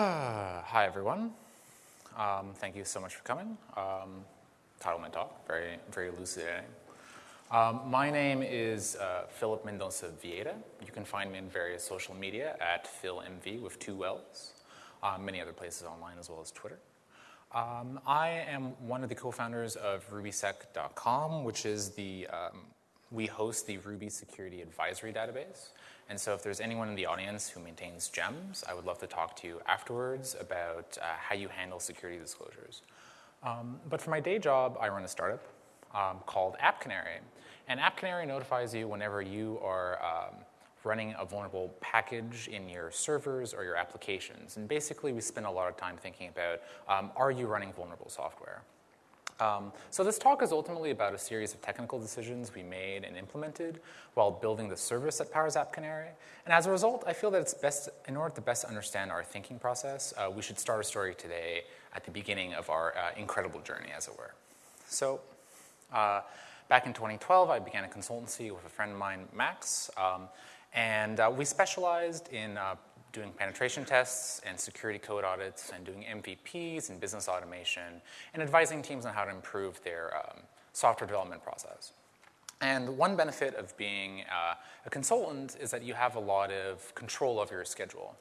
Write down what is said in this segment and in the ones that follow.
Hi, everyone. Um, thank you so much for coming. Um, title my talk, very, very elucidating. Um, my name is uh, Philip Mendoza Vieta. You can find me in various social media at PhilMV with two L's, uh, many other places online as well as Twitter. Um, I am one of the co-founders of RubySec.com, which is the, um, we host the Ruby Security Advisory Database. And so if there's anyone in the audience who maintains gems, I would love to talk to you afterwards about uh, how you handle security disclosures. Um, but for my day job, I run a startup um, called App Canary. And App Canary notifies you whenever you are um, running a vulnerable package in your servers or your applications. And basically, we spend a lot of time thinking about, um, are you running vulnerable software? Um, so this talk is ultimately about a series of technical decisions we made and implemented while building the service that powers App Canary. And as a result, I feel that it's best, in order to best understand our thinking process, uh, we should start a story today at the beginning of our uh, incredible journey, as it were. So uh, back in 2012, I began a consultancy with a friend of mine, Max, um, and uh, we specialized in uh, doing penetration tests and security code audits and doing MVPs and business automation and advising teams on how to improve their um, software development process. And one benefit of being uh, a consultant is that you have a lot of control over your schedule.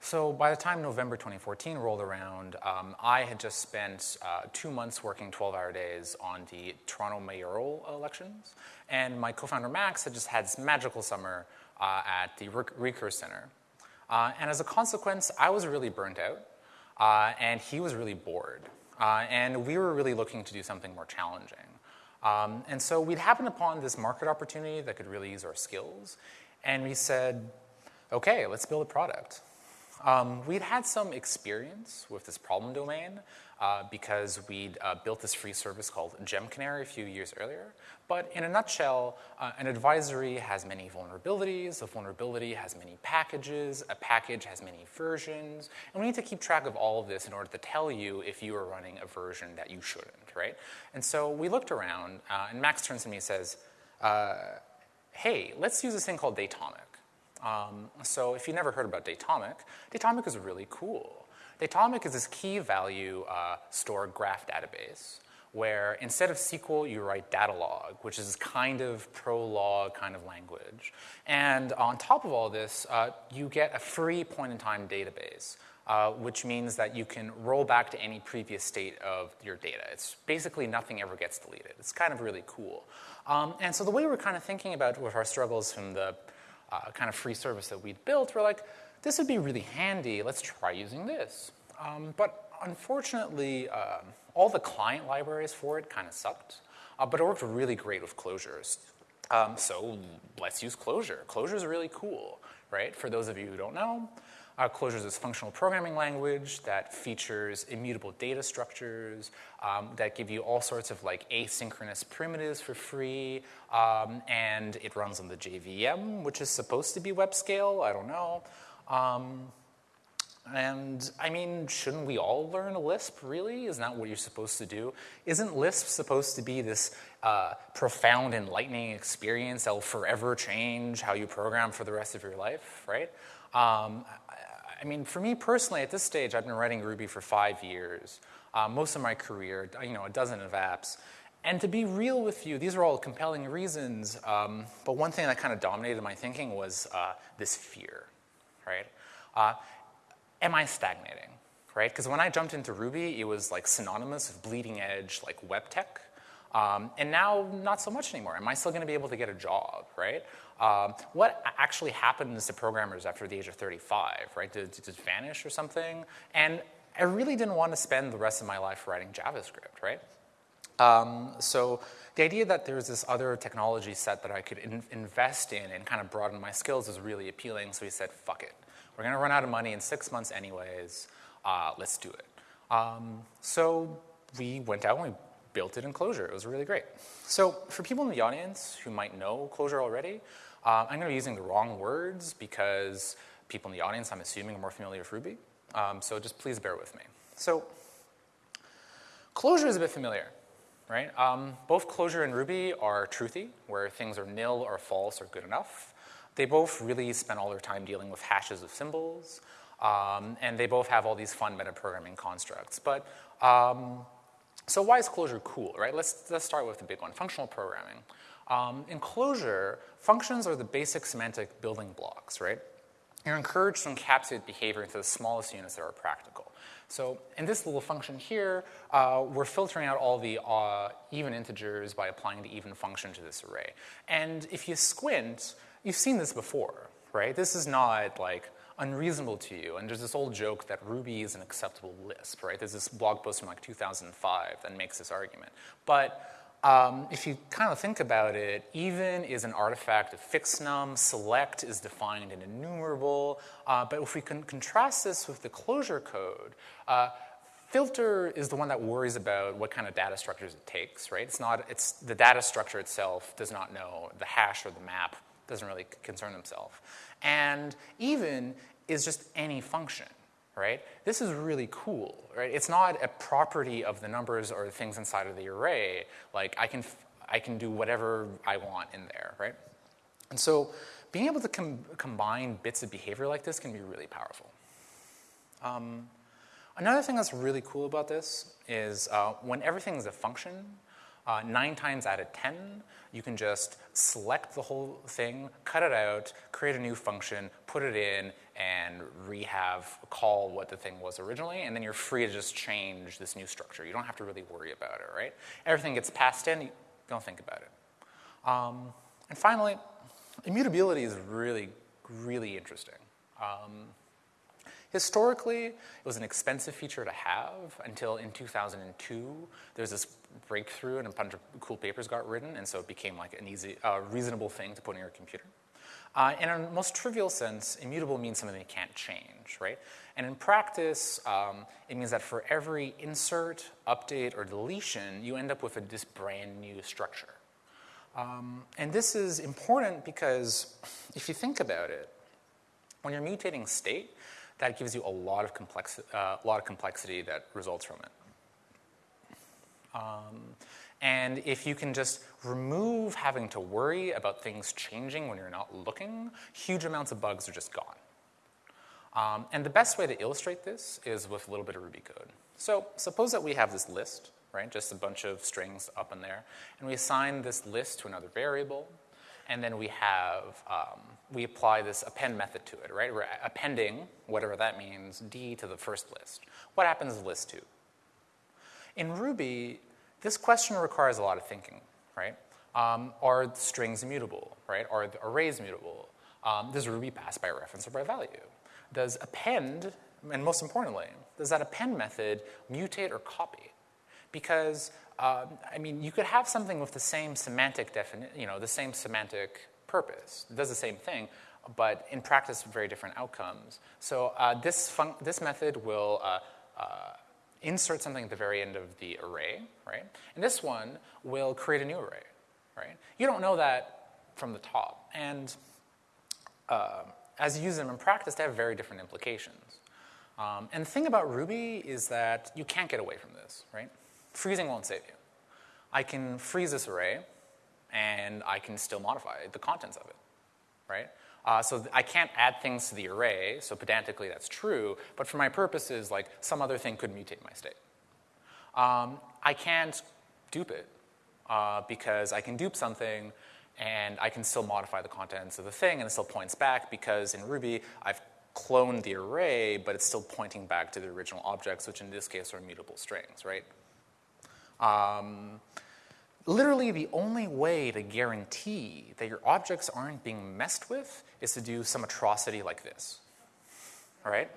So by the time November 2014 rolled around, um, I had just spent uh, two months working 12-hour days on the Toronto mayoral elections, and my co-founder Max had just had this magical summer uh, at the Recurse Center. Uh, and as a consequence, I was really burnt out, uh, and he was really bored. Uh, and we were really looking to do something more challenging. Um, and so we'd happened upon this market opportunity that could really use our skills, and we said, okay, let's build a product. Um, we'd had some experience with this problem domain uh, because we'd uh, built this free service called Gem Canary a few years earlier. But in a nutshell, uh, an advisory has many vulnerabilities, a vulnerability has many packages, a package has many versions, and we need to keep track of all of this in order to tell you if you are running a version that you shouldn't, right? And so we looked around, uh, and Max turns to me and says, uh, hey, let's use this thing called Datomic. Um, so if you've never heard about Datomic, Datomic is really cool. Datomic is this key value uh, store graph database where instead of SQL, you write Datalog, which is kind of Prolog kind of language. And on top of all this, uh, you get a free point-in-time database, uh, which means that you can roll back to any previous state of your data. It's basically nothing ever gets deleted. It's kind of really cool. Um, and so the way we're kind of thinking about with our struggles from the uh, kind of free service that we'd built, we're like, this would be really handy. Let's try using this. Um, but unfortunately, uh, all the client libraries for it kind of sucked. Uh, but it worked really great with closures. Um, so let's use Clojure. Clojure is really cool, right? For those of you who don't know, uh, Clojure is functional programming language that features immutable data structures um, that give you all sorts of like asynchronous primitives for free, um, and it runs on the JVM, which is supposed to be web scale. I don't know. Um, and I mean, shouldn't we all learn Lisp, really? Isn't that what you're supposed to do? Isn't Lisp supposed to be this uh, profound, enlightening experience that will forever change how you program for the rest of your life, right? Um, I mean, for me personally, at this stage, I've been writing Ruby for five years, uh, most of my career, you know, a dozen of apps. And to be real with you, these are all compelling reasons, um, but one thing that kind of dominated my thinking was uh, this fear, right? Uh, am I stagnating, right? Because when I jumped into Ruby, it was like synonymous with bleeding edge, like web tech. Um, and now, not so much anymore. Am I still going to be able to get a job, right? Um, what actually happens to programmers after the age of 35, right? Did, it vanish or something? And I really didn't want to spend the rest of my life writing JavaScript, right? Um, so the idea that there's this other technology set that I could in invest in and kind of broaden my skills was really appealing. So we said, fuck it. We're going to run out of money in six months anyways. Uh, let's do it. Um, so we went out and we built it in Clojure. It was really great. So for people in the audience who might know Clojure already, uh, I'm going to be using the wrong words because people in the audience, I'm assuming, are more familiar with Ruby. Um, so just please bear with me. So Clojure is a bit familiar, right? Um, both Clojure and Ruby are truthy, where things are nil or false or good enough. They both really spend all their time dealing with hashes of symbols. Um, and they both have all these fun metaprogramming constructs. But um, so why is Clojure cool, right? Let's, let's start with the big one, functional programming. Um, in Clojure, functions are the basic semantic building blocks, right? You're encouraged to encapsulate behavior into the smallest units that are practical. So in this little function here, uh, we're filtering out all the uh, even integers by applying the even function to this array. And if you squint, you've seen this before, right? This is not like unreasonable to you. And there's this old joke that Ruby is an acceptable Lisp, right? There's this blog post from like 2005 that makes this argument. But um, if you kind of think about it, even is an artifact of Fixnum, select is defined in enumerable, uh, but if we can contrast this with the Clojure code, uh, filter is the one that worries about what kind of data structures it takes, right? It's not, it's, the data structure itself does not know, the hash or the map doesn't really concern themselves. And even is just any function right? This is really cool, right? It's not a property of the numbers or the things inside of the array. Like I can, I can do whatever I want in there, right? And so being able to com combine bits of behavior like this can be really powerful. Um, another thing that's really cool about this is uh, when everything is a function, uh, nine times out of 10, you can just select the whole thing, cut it out, create a new function, put it in, and rehave, call what the thing was originally, and then you're free to just change this new structure. You don't have to really worry about it, right? Everything gets passed in, you don't think about it. Um, and finally, immutability is really, really interesting. Um, historically, it was an expensive feature to have until in 2002, there was this breakthrough and a bunch of cool papers got written, and so it became like an easy, uh, reasonable thing to put in your computer. Uh, in a most trivial sense, immutable means something that can't change, right? And in practice, um, it means that for every insert, update, or deletion, you end up with a, this brand new structure. Um, and this is important because if you think about it, when you're mutating state, that gives you a lot of, complex, uh, lot of complexity that results from it. Um, and if you can just remove having to worry about things changing when you're not looking, huge amounts of bugs are just gone. Um, and the best way to illustrate this is with a little bit of Ruby code. So suppose that we have this list, right, just a bunch of strings up in there, and we assign this list to another variable, and then we have, um, we apply this append method to it, right? We're appending, whatever that means, D to the first list. What happens to list two? In Ruby, this question requires a lot of thinking, right? Um, are strings immutable, right? Are the arrays mutable? Um, does Ruby pass by reference or by value? Does append, and most importantly, does that append method mutate or copy? Because, uh, I mean, you could have something with the same semantic definition, you know, the same semantic purpose. It does the same thing, but in practice, very different outcomes. So uh, this, this method will uh, uh insert something at the very end of the array, right? And this one will create a new array, right? You don't know that from the top. And uh, as you use them in practice, they have very different implications. Um, and the thing about Ruby is that you can't get away from this, right? Freezing won't save you. I can freeze this array, and I can still modify the contents of it, right? Uh, so I can't add things to the array, so pedantically that's true, but for my purposes, like some other thing could mutate my state. Um, I can't dupe it uh, because I can dupe something and I can still modify the contents of the thing and it still points back because in Ruby I've cloned the array, but it's still pointing back to the original objects, which in this case are mutable strings, right? Um, literally the only way to guarantee that your objects aren't being messed with is to do some atrocity like this. All right?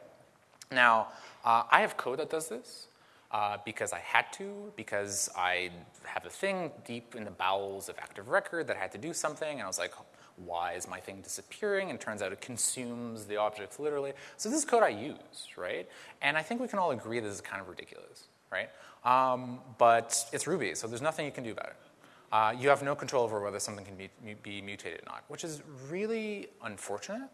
Now, uh, I have code that does this uh, because I had to, because I have a thing deep in the bowels of Active Record that had to do something, and I was like, why is my thing disappearing? And turns out it consumes the objects literally. So this is code I use, right? And I think we can all agree this is kind of ridiculous, right? Um, but it's Ruby, so there's nothing you can do about it. Uh, you have no control over whether something can be, be mutated or not, which is really unfortunate.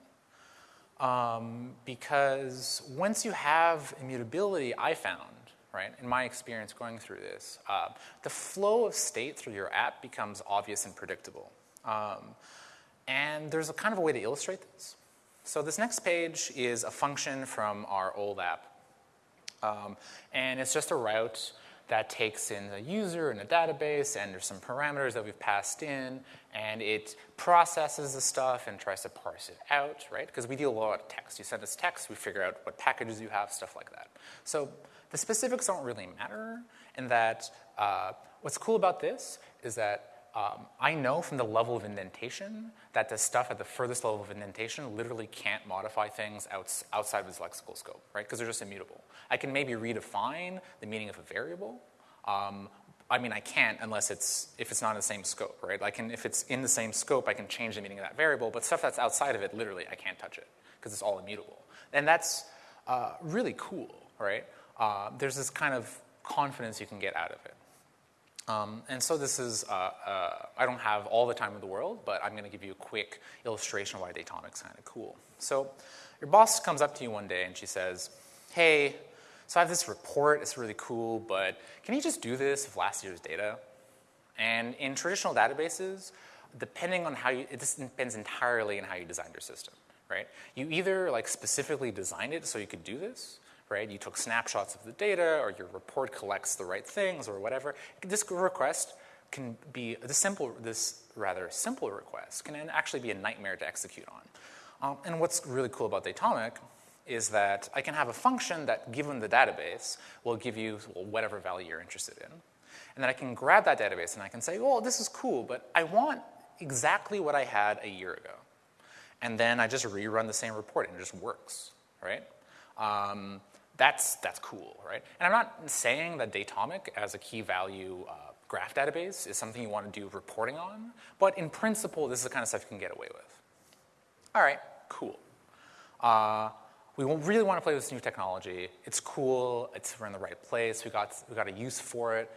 Um, because once you have immutability, I found, right, in my experience going through this, uh, the flow of state through your app becomes obvious and predictable. Um, and there's a kind of a way to illustrate this. So this next page is a function from our old app. Um, and it's just a route that takes in a user and a database, and there's some parameters that we've passed in, and it processes the stuff and tries to parse it out, right? Because we deal a lot of text. You send us text, we figure out what packages you have, stuff like that. So the specifics don't really matter in that uh, what's cool about this is that um, I know from the level of indentation that the stuff at the furthest level of indentation literally can't modify things outs outside of its lexical scope, right? Because they're just immutable. I can maybe redefine the meaning of a variable. Um, I mean, I can't unless it's if it's not in the same scope, right? Can if it's in the same scope, I can change the meaning of that variable. But stuff that's outside of it, literally, I can't touch it because it's all immutable. And that's uh, really cool, right? Uh, there's this kind of confidence you can get out of it. Um, and so this is, uh, uh, I don't have all the time in the world, but I'm going to give you a quick illustration of why Datomic's kind of cool. So your boss comes up to you one day and she says, hey, so I have this report, it's really cool, but can you just do this with last year's data? And in traditional databases, depending on how you, it depends entirely on how you designed your system, right? You either like specifically designed it so you could do this, right? You took snapshots of the data or your report collects the right things or whatever. This request can be, this simple, this rather simple request can actually be a nightmare to execute on. Um, and what's really cool about Datomic is that I can have a function that, given the database, will give you whatever value you're interested in. And then I can grab that database and I can say, oh, this is cool, but I want exactly what I had a year ago. And then I just rerun the same report and it just works, right? Um, that's, that's cool, right? And I'm not saying that Datomic as a key value uh, graph database is something you want to do reporting on, but in principle, this is the kind of stuff you can get away with. All right, cool. Uh, we really want to play with this new technology. It's cool. It's, we're in the right place. We got, we got a use for it.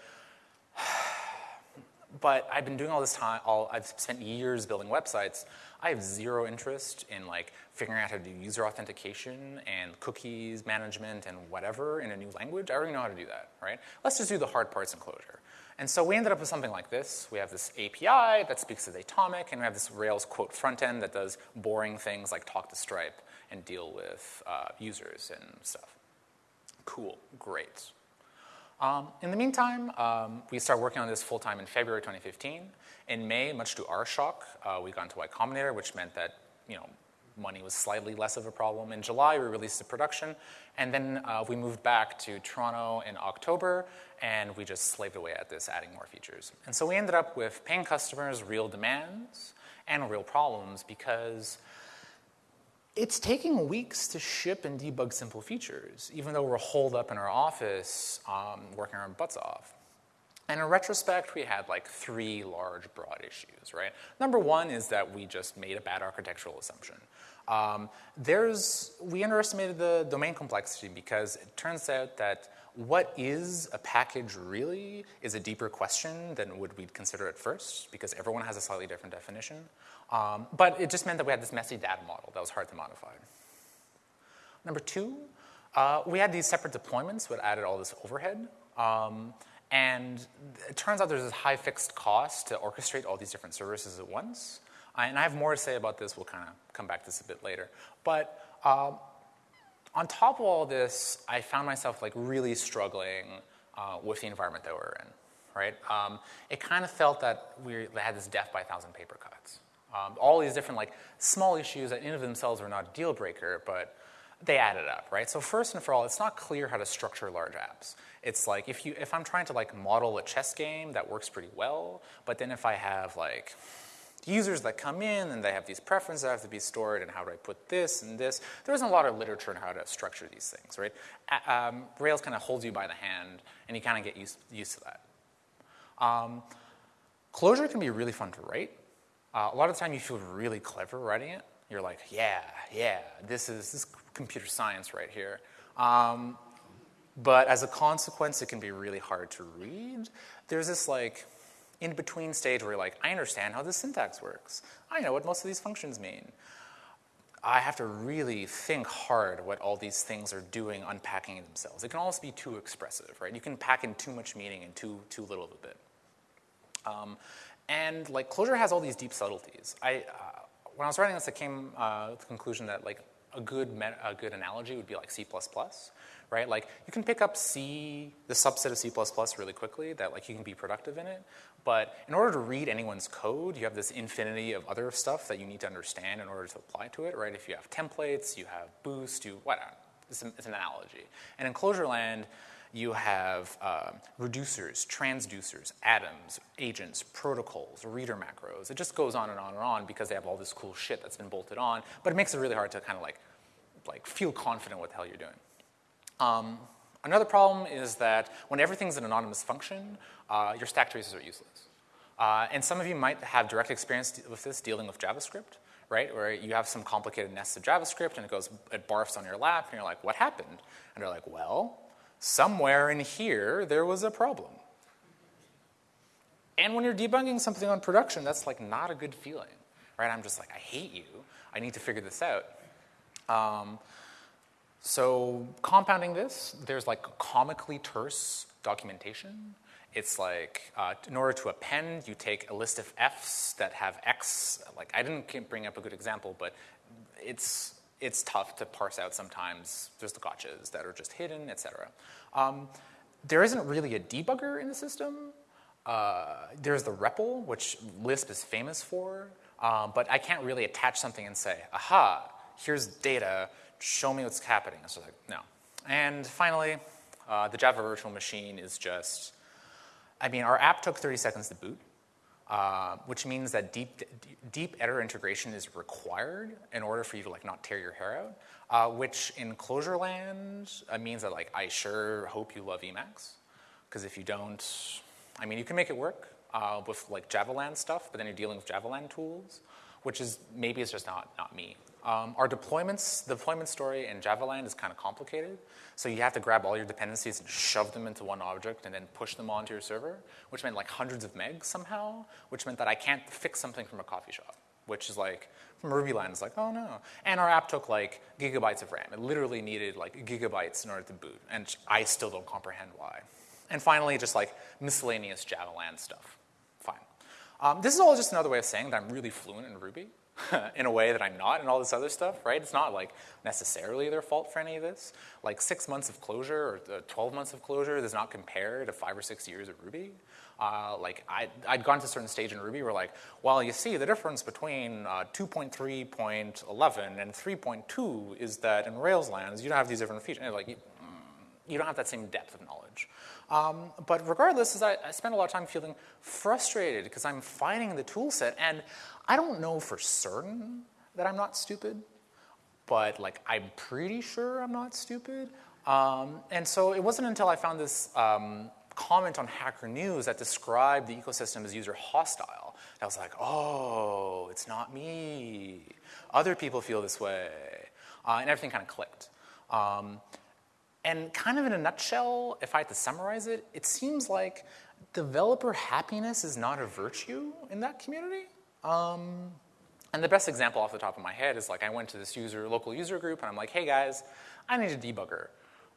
but I've been doing all this time, all, I've spent years building websites. I have zero interest in like figuring out how to do user authentication and cookies management and whatever in a new language. I already know how to do that, right? Let's just do the hard parts in Clojure. And so we ended up with something like this. We have this API that speaks to Datomic, and we have this Rails quote front end that does boring things like talk to Stripe and deal with uh, users and stuff. Cool, great. Um, in the meantime, um, we started working on this full time in February 2015. In May, much to our shock, uh, we got into Y Combinator, which meant that you know money was slightly less of a problem. In July, we released the production, and then uh, we moved back to Toronto in October, and we just slaved away at this, adding more features. And so we ended up with paying customers, real demands, and real problems because it's taking weeks to ship and debug simple features, even though we're holed up in our office um, working our butts off. And in retrospect, we had like three large, broad issues, right? Number one is that we just made a bad architectural assumption. Um, there's, we underestimated the domain complexity because it turns out that what is a package really is a deeper question than would we consider at first because everyone has a slightly different definition. Um, but it just meant that we had this messy data model that was hard to modify. Number two, uh, we had these separate deployments that added all this overhead. Um, and it turns out there's this high fixed cost to orchestrate all these different services at once. Uh, and I have more to say about this. We'll kind of come back to this a bit later. But uh, on top of all this, I found myself like really struggling uh, with the environment that we're in. Right? Um, it kind of felt that we had this death by a thousand paper cuts. Um, all these different like small issues that in of themselves were not a deal breaker, but they added up, right? So first and for all, it's not clear how to structure large apps. It's like if you if I'm trying to like model a chess game, that works pretty well. But then if I have like users that come in and they have these preferences that have to be stored and how do I put this and this. There isn't a lot of literature on how to structure these things, right? Um, Rails kind of holds you by the hand and you kind of get used, used to that. Um, Clojure can be really fun to write. Uh, a lot of the time you feel really clever writing it. You're like, yeah, yeah, this is, this computer science right here. Um, but as a consequence, it can be really hard to read. There's this like in between stage where you're like, I understand how the syntax works. I know what most of these functions mean. I have to really think hard what all these things are doing, unpacking themselves. It can also be too expressive, right? You can pack in too much meaning and too, too little of a bit. Um, and like Clojure has all these deep subtleties. I, uh, when I was writing this, I came uh, to the conclusion that like a good, a good analogy would be like C++, right? Like you can pick up C, the subset of C++ really quickly that like you can be productive in it. But in order to read anyone's code, you have this infinity of other stuff that you need to understand in order to apply to it, right? If you have templates, you have boost, you, whatever. It's an, analogy. And in Clojureland, you have uh, reducers, transducers, atoms, agents, protocols, reader macros. It just goes on and on and on because they have all this cool shit that's been bolted on, but it makes it really hard to kind of like, like feel confident what the hell you're doing. Um, another problem is that when everything's an anonymous function, uh, your stack traces are useless. Uh, and some of you might have direct experience with this dealing with JavaScript, right? Where you have some complicated nests of JavaScript and it goes, it barfs on your lap and you're like, what happened? And they're like, well, somewhere in here there was a problem. And when you're debugging something on production, that's like not a good feeling, right? I'm just like, I hate you. I need to figure this out. Um, so compounding this, there's like comically terse documentation. It's like, uh, in order to append, you take a list of Fs that have X. Like, I didn't bring up a good example, but it's, it's tough to parse out sometimes. There's the gotchas that are just hidden, et cetera. Um, there isn't really a debugger in the system. Uh, there's the REPL, which Lisp is famous for, um, but I can't really attach something and say, aha, here's data, show me what's happening. So like, no. And finally, uh, the Java virtual machine is just, I mean, our app took 30 seconds to boot, uh, which means that deep, deep editor integration is required in order for you to like not tear your hair out, uh, which in Clojureland uh, means that like I sure hope you love Emacs, because if you don't, I mean, you can make it work uh, with like Javaland stuff, but then you're dealing with Javaland tools, which is maybe it's just not, not me. Um, our deployments, the deployment story in Javaland is kind of complicated. So you have to grab all your dependencies and shove them into one object and then push them onto your server, which meant like hundreds of megs somehow, which meant that I can't fix something from a coffee shop, which is like, from RubyLand, it's like, oh no. And our app took like gigabytes of RAM. It literally needed like gigabytes in order to boot, and I still don't comprehend why. And finally, just like miscellaneous Javaland stuff. Fine. Um, this is all just another way of saying that I'm really fluent in Ruby. in a way that I'm not and all this other stuff, right? It's not like necessarily their fault for any of this. Like six months of Clojure or 12 months of Clojure does not compare to five or six years of Ruby. Uh, like I, I'd gone to a certain stage in Ruby where like, well, you see the difference between uh, 2.3.11 and 3.2 is that in Rails lands, you don't have these different features. Like, you, don't have that same depth of knowledge. Um, but regardless, I, I spend a lot of time feeling frustrated because I'm finding the tool set and I don't know for certain that I'm not stupid, but like I'm pretty sure I'm not stupid. Um, and so it wasn't until I found this um, comment on Hacker News that described the ecosystem as user hostile. I was like, oh, it's not me. Other people feel this way. Uh, and everything kind of clicked. Um, and kind of in a nutshell, if I had to summarize it, it seems like developer happiness is not a virtue in that community. Um, and the best example off the top of my head is like I went to this user, local user group and I'm like, hey guys, I need a debugger.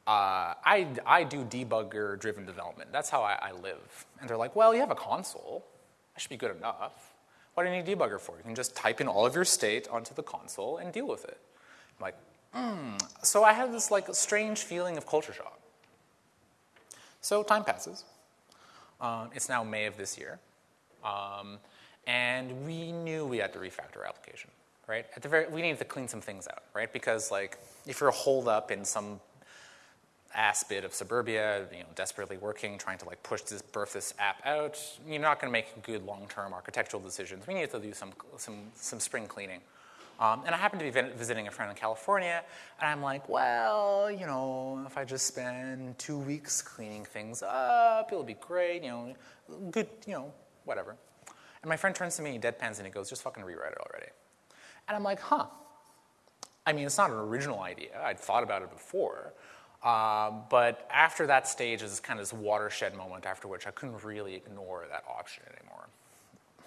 Uh, I, I do debugger driven development. That's how I, I live. And they're like, well, you have a console. That should be good enough. What do you need a debugger for? You can just type in all of your state onto the console and deal with it. I'm like, hmm. So I had this like strange feeling of culture shock. So time passes. Um, it's now May of this year. Um, and we knew we had to refactor our application, right? At the very, we needed to clean some things out, right? Because like, if you're holed up in some ass bit of suburbia, you know, desperately working, trying to like push this, birth this app out, you're not going to make good long-term architectural decisions. We needed to do some, some, some spring cleaning. Um, and I happened to be visiting a friend in California, and I'm like, well, you know, if I just spend two weeks cleaning things up, it'll be great, you know, good, you know, whatever. And my friend turns to me, deadpans, and he goes, just fucking rewrite it already. And I'm like, huh. I mean, it's not an original idea. I'd thought about it before. Uh, but after that stage is kind of this watershed moment after which I couldn't really ignore that option anymore.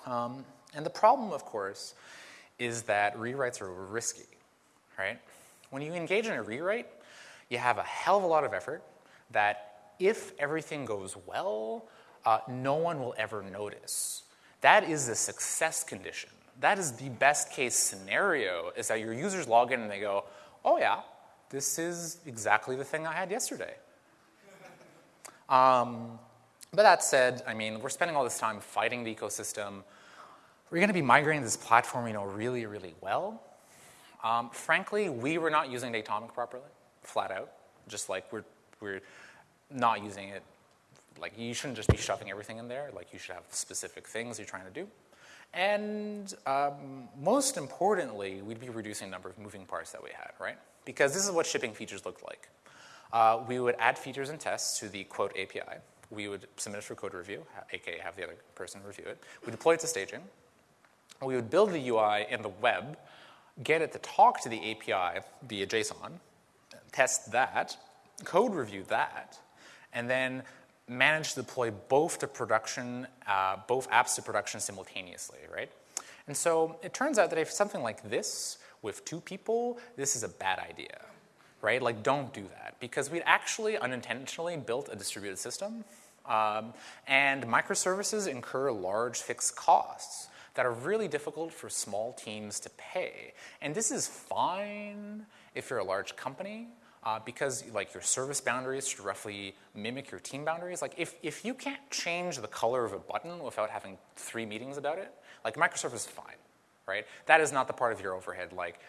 Um, and the problem, of course, is that rewrites are risky, right? When you engage in a rewrite, you have a hell of a lot of effort that if everything goes well, uh, no one will ever notice. That is the success condition. that is the best case scenario is that your users log in and they go, oh yeah, this is exactly the thing I had yesterday. um, but that said, I mean, we're spending all this time fighting the ecosystem. We're going to be migrating this platform, you know, really, really well. Um, frankly, we were not using Datomic properly, flat out. Just like we're, we're not using it. Like you shouldn't just be shoving everything in there. Like you should have specific things you're trying to do. And um, most importantly, we'd be reducing the number of moving parts that we had, right? Because this is what shipping features looked like. Uh, we would add features and tests to the quote API. We would submit it for code review, aka have the other person review it. We deploy it to staging. We would build the UI in the web, get it to talk to the API via JSON, test that, code review that, and then manage to deploy both to production, uh, both apps to production simultaneously, right? And so it turns out that if something like this with two people, this is a bad idea, right? Like don't do that because we'd actually unintentionally built a distributed system um, and microservices incur large fixed costs that are really difficult for small teams to pay. And this is fine if you're a large company, uh, because like your service boundaries should roughly mimic your team boundaries. Like if, if you can't change the color of a button without having three meetings about it, like microservice is fine, right? That is not the part of your overhead. Like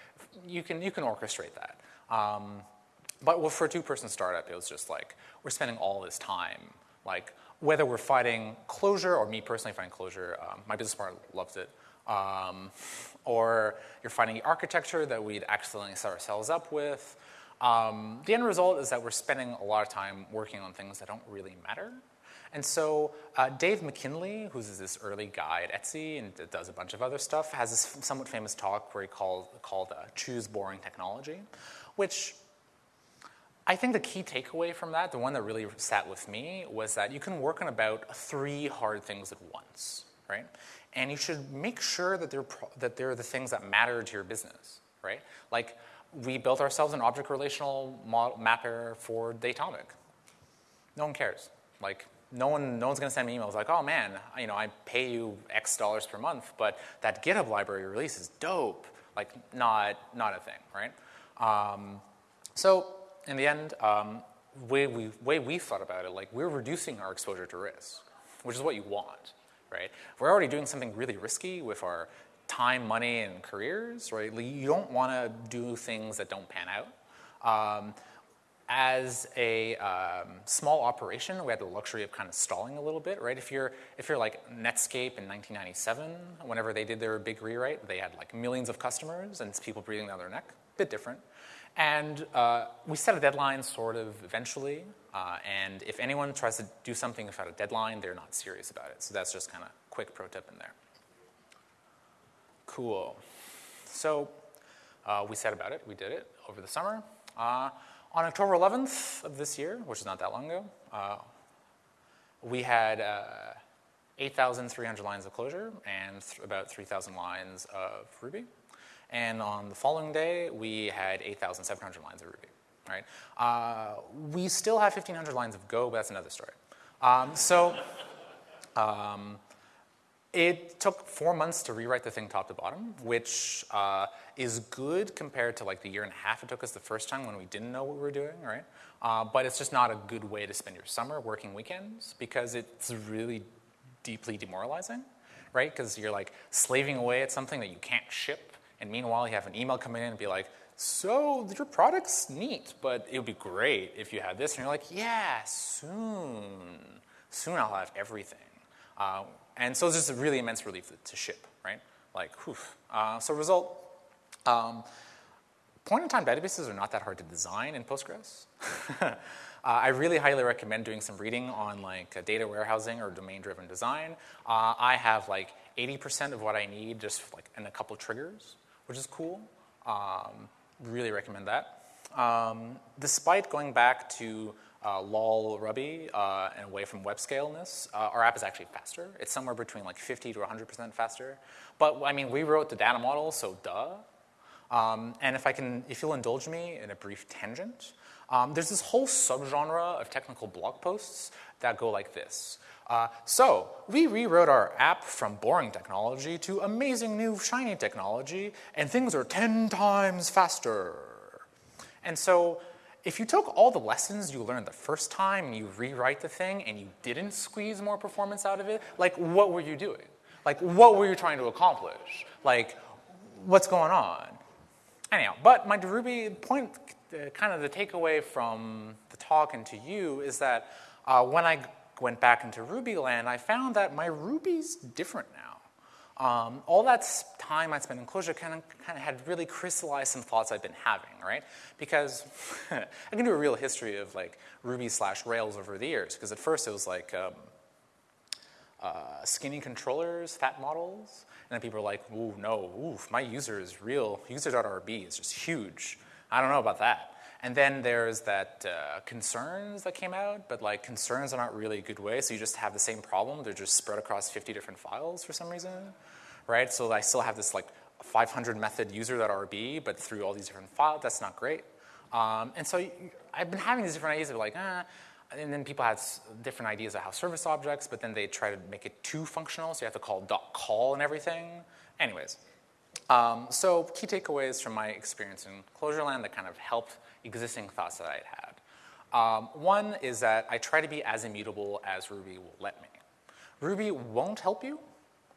you can, you can orchestrate that. Um, but for a two-person startup, it was just like, we're spending all this time, like whether we're fighting Clojure, or me personally fighting Clojure, um, my business partner loves it, um, or you're fighting architecture that we'd accidentally set ourselves up with, um, the end result is that we're spending a lot of time working on things that don't really matter. And so uh, Dan McKinley, who's this early guy at Etsy and does a bunch of other stuff, has this somewhat famous talk where he called, called uh, Choose Boring Technology, which I think the key takeaway from that, the one that really sat with me, was that you can work on about three hard things at once, right? And you should make sure that they're, that they're the things that matter to your business, right? Like, we built ourselves an object relational model, mapper for Datomic. No one cares. Like, no, one, no one's going to send me emails like, oh man, you know, I pay you X dollars per month, but that GitHub library release is dope. Like, not, not a thing, right? Um, so, in the end, um, way we, way we thought about it, like, we're reducing our exposure to risk, which is what you want, right? We're already doing something really risky with our time, money, and careers, right? You don't want to do things that don't pan out. Um, as a um, small operation, we had the luxury of kind of stalling a little bit, right? If you're, if you're like Netscape in 1997, whenever they did their big rewrite, they had like millions of customers and people breathing down their neck, bit different. And uh, we set a deadline sort of eventually, uh, and if anyone tries to do something without a deadline, they're not serious about it. So that's just kind of quick pro tip in there. Cool. So uh, we set about it. We did it over the summer. Uh, on October 11th of this year, which is not that long ago, uh, we had uh, 8,300 lines of Clojure and th about 3,000 lines of Ruby. And on the following day, we had 8,700 lines of Ruby. Right? Uh, we still have 1,500 lines of Go, but that's another story. Um, so um, it took four months to rewrite the thing top to bottom, which uh, is good compared to like the year and a half it took us the first time when we didn't know what we were doing, right? Uh, but it's just not a good way to spend your summer working weekends because it's really deeply demoralizing, right? Because you're like slaving away at something that you can't ship, and meanwhile you have an email coming in and be like, so your product's neat, but it would be great if you had this. And you're like, yeah, soon. Soon I'll have everything. Uh, and so it's just a really immense relief to ship, right? Like, whew. Uh, so result, um, point-in-time databases are not that hard to design in Postgres. uh, I really highly recommend doing some reading on like uh, data warehousing or domain-driven design. Uh, I have like 80% of what I need just like in a couple triggers, which is cool. Um, really recommend that. Um, despite going back to uh, lol Ruby uh, and away from web scaleness, uh, our app is actually faster. It's somewhere between like 50 to 100% faster. But I mean, we wrote the data model, so duh. Um, and if I can, if you'll indulge me in a brief tangent, um, there's this whole subgenre of technical blog posts that go like this. Uh, so we rewrote our app from boring technology to amazing new shiny technology, and things are 10 times faster. And so if you took all the lessons you learned the first time and you rewrite the thing and you didn't squeeze more performance out of it, like what were you doing? Like what were you trying to accomplish? Like what's going on? Anyhow, but my Ruby point, uh, kind of the takeaway from the talk and to you is that uh, when I went back into Ruby land, I found that my Ruby's different now. Um, all that time I spent in Clojure kind of, kind of had really crystallized some thoughts I've been having, right? Because I can do a real history of like Ruby slash Rails over the years. Because at first it was like um, uh, skinny controllers, fat models, and then people were like, ooh, no, oof, my user is real. User.rb is just huge. I don't know about that. And then there's that uh, concerns that came out, but like concerns are not really a good way, so you just have the same problem. They're just spread across 50 different files for some reason, right? So I still have this like 500 method user.rb, but through all these different files, that's not great. Um, and so I've been having these different ideas of like, ah, and then people had different ideas of how service objects, but then they try to make it too functional, so you have to call dot call and everything. Anyways, um, so key takeaways from my experience in Clojureland that kind of helped existing thoughts that I'd had. Um, one is that I try to be as immutable as Ruby will let me. Ruby won't help you,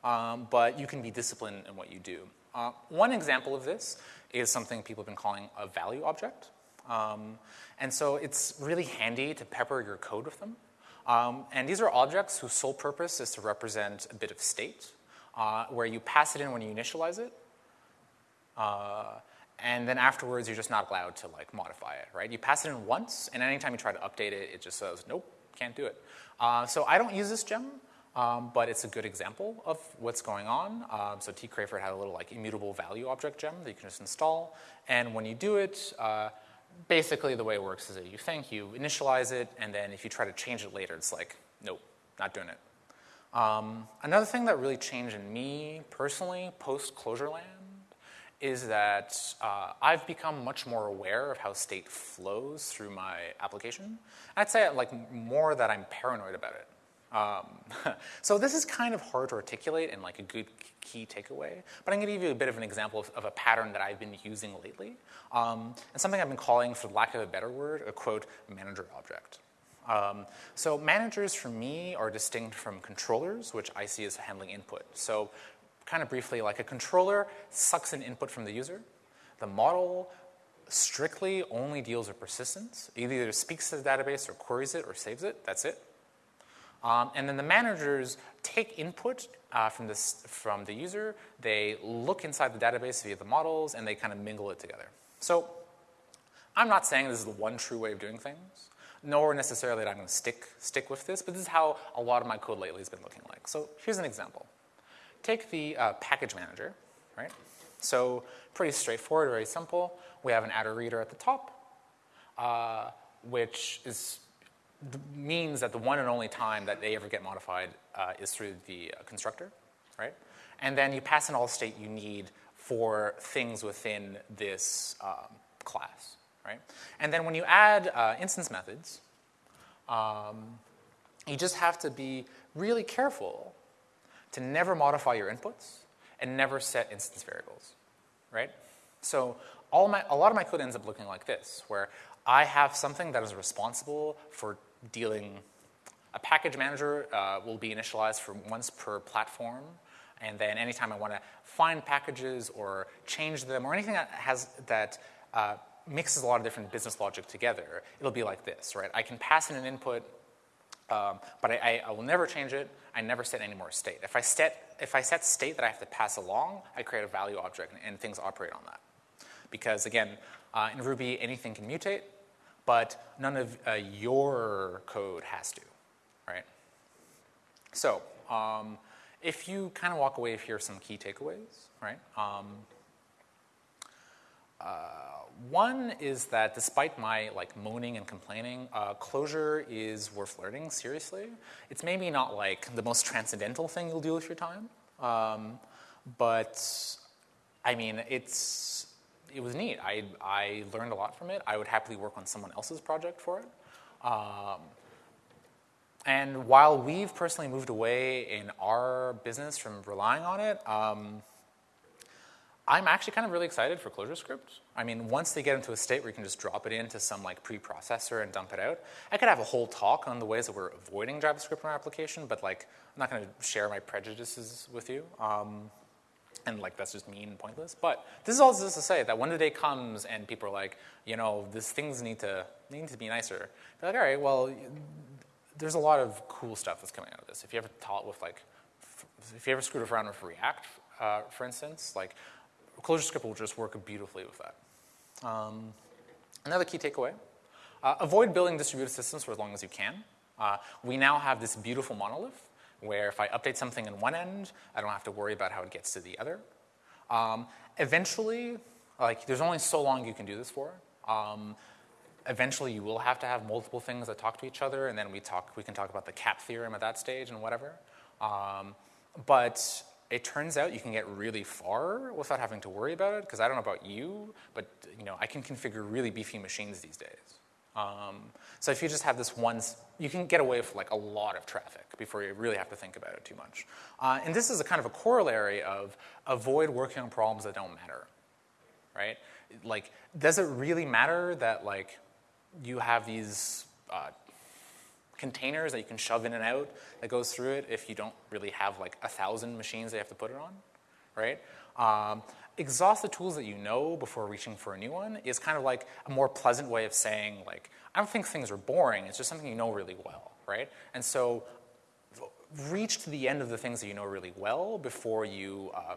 um, but you can be disciplined in what you do. Uh, one example of this is something people have been calling a value object. Um, and so it's really handy to pepper your code with them. Um, and these are objects whose sole purpose is to represent a bit of state, uh, where you pass it in when you initialize it, uh, and then afterwards you're just not allowed to like modify it, right? You pass it in once, and anytime you try to update it, it just says, nope, can't do it. Uh, so I don't use this gem, um, but it's a good example of what's going on. Um, so T. Crayford had a little like immutable value object gem that you can just install, and when you do it, uh, basically the way it works is that you think, you initialize it, and then if you try to change it later, it's like, nope, not doing it. Um, another thing that really changed in me personally post-Clojureland is that uh, I've become much more aware of how state flows through my application. I'd say like more that I'm paranoid about it. Um, so this is kind of hard to articulate in like a good key takeaway, but I'm gonna give you a bit of an example of, of a pattern that I've been using lately, um, and something I've been calling, for lack of a better word, a quote, manager object. Um, so managers for me are distinct from controllers, which I see as handling input. So kind of briefly, like a controller sucks an input from the user. The model strictly only deals with persistence. It either speaks to the database or queries it or saves it. That's it. Um, and then the managers take input uh, from, this, from the user. They look inside the database via the models, and they kind of mingle it together. So I'm not saying this is the one true way of doing things, nor necessarily that I'm going to stick, stick with this, but this is how a lot of my code lately has been looking like. So here's an example take the uh, package manager, right? So pretty straightforward, very simple. We have an attr_reader at the top, uh, which is means that the one and only time that they ever get modified uh, is through the uh, constructor, right? And then you pass in all state you need for things within this um, class, right? And then when you add uh, instance methods, um, you just have to be really careful to never modify your inputs and never set instance variables, right? So all my, a lot of my code ends up looking like this, where I have something that is responsible for dealing, a package manager uh, will be initialized for once per platform, and then anytime I want to find packages or change them or anything that has, that uh, mixes a lot of different business logic together, it'll be like this, right? I can pass in an input um, but I, I, will never change it. I never set any more state. If I set, if I set state that I have to pass along, I create a value object and, and things operate on that. Because again, uh, in Ruby, anything can mutate, but none of uh, your code has to, right? So um, if you kind of walk away, here some key takeaways, right? Um, uh, one is that despite my like moaning and complaining, uh, Clojure is worth learning seriously. It's maybe not like the most transcendental thing you'll do with your time, um, but I mean, it's it was neat. I I learned a lot from it. I would happily work on someone else's project for it. Um, and while we've personally moved away in our business from relying on it, um, I'm actually kind of really excited for ClojureScript. I mean, once they get into a state where you can just drop it into some like preprocessor and dump it out, I could have a whole talk on the ways that we're avoiding JavaScript in our application, but like, I'm not gonna share my prejudices with you. Um, and like, that's just mean and pointless. But this is all just to say that when the day comes and people are like, you know, these things need to, need to be nicer, they're like, all right, well, there's a lot of cool stuff that's coming out of this. If you ever taught with like, if you ever screwed around with React, uh, for instance, like ClojureScript will just work beautifully with that. Um, another key takeaway, uh, avoid building distributed systems for as long as you can. Uh, we now have this beautiful monolith where if I update something in one end, I don't have to worry about how it gets to the other. Um, eventually, like there's only so long you can do this for. Um, eventually you will have to have multiple things that talk to each other, and then we talk. We can talk about the CAP theorem at that stage and whatever. Um, but it turns out you can get really far without having to worry about it, because I don't know about you, but you know, I can configure really beefy machines these days. Um, so if you just have this one, you can get away with like a lot of traffic before you really have to think about it too much. Uh, and this is a kind of a corollary of avoid working on problems that don't matter, right? Like, does it really matter that like you have these uh, containers that you can shove in and out that goes through it if you don't really have like a thousand machines that you have to put it on, right? Um, exhaust the tools that you know before reaching for a new one is kind of like a more pleasant way of saying like, I don't think things are boring, it's just something you know really well, right? And so reach to the end of the things that you know really well before you uh,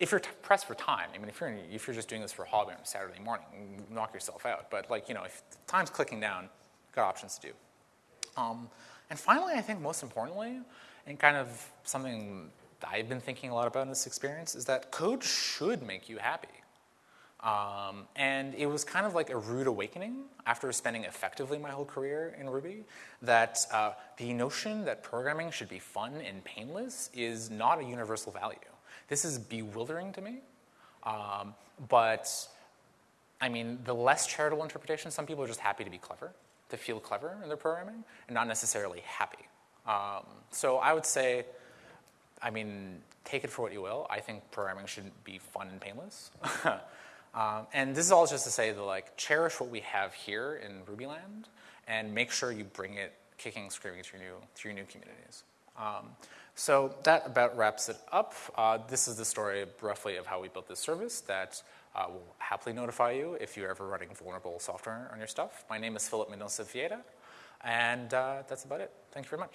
if you're pressed for time, I mean, if you're, if you're just doing this for a hobby on Saturday morning, knock yourself out. But like, you know, if time's clicking down, got options to do. Um, and finally, I think most importantly, and kind of something I've been thinking a lot about in this experience, is that code should make you happy. Um, and it was kind of like a rude awakening after spending effectively my whole career in Ruby that uh, the notion that programming should be fun and painless is not a universal value. This is bewildering to me, um, but I mean, the less charitable interpretation, some people are just happy to be clever to feel clever in their programming and not necessarily happy. Um, so I would say, I mean, take it for what you will. I think programming shouldn't be fun and painless. um, and this is all just to say that like cherish what we have here in Rubyland and make sure you bring it kicking, screaming to your new, to your new communities. Um, so that about wraps it up. Uh, this is the story roughly of how we built this service that will happily notify you if you're ever running vulnerable software on your stuff. My name is Philip Mendonça-Vieira, and uh, that's about it. Thank you very much.